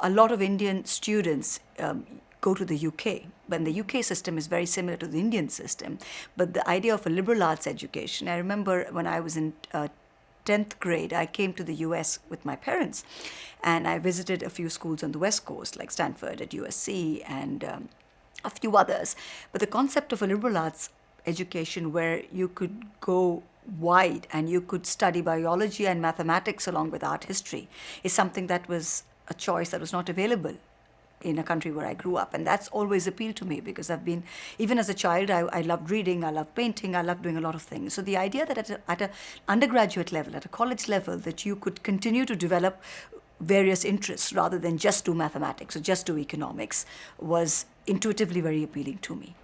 a lot of Indian students um, go to the UK. When the UK system is very similar to the Indian system, but the idea of a liberal arts education, I remember when I was in uh, 10th grade, I came to the US with my parents and I visited a few schools on the West Coast, like Stanford at USC and um, a few others. But the concept of a liberal arts education where you could go wide and you could study biology and mathematics along with art history is something that was a choice that was not available in a country where I grew up. And that's always appealed to me because I've been, even as a child, I, I loved reading, I loved painting, I loved doing a lot of things. So the idea that at, at an undergraduate level, at a college level, that you could continue to develop various interests rather than just do mathematics or just do economics was intuitively very appealing to me.